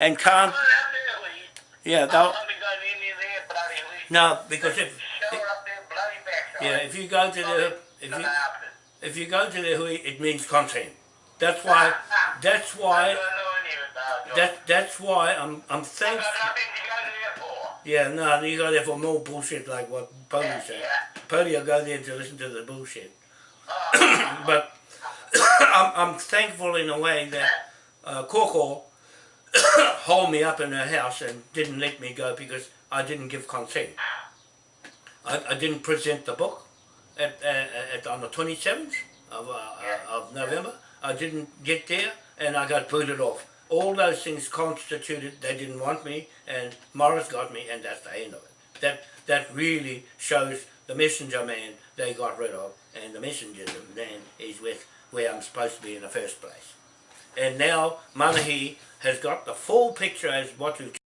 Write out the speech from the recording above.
and can't. Well. Yeah, I'm they'll, not going in there bloody week. no, because if Show up their bloody backside. yeah, if you go to the if you if you go to the hui, it means consent. That's why. That's why. don't know any of it now, John. That that's why I'm I'm thankful. got nothing to go there for. Yeah, no, you go there for more bullshit like what Pody Yeah, said. yeah. Pody will go there to listen to the bullshit. Oh, but I'm, I'm thankful in a way that uh, Coco hold me up in her house and didn't let me go because I didn't give consent. I, I didn't present the book at, uh, at on the 27th of, uh, uh, of November. I didn't get there and I got booted off. All those things constituted they didn't want me and Morris got me and that's the end of it. That, that really shows the messenger man they got rid of and the messenger man is with where I'm supposed to be in the first place. And now Manahi has got the full picture as what we've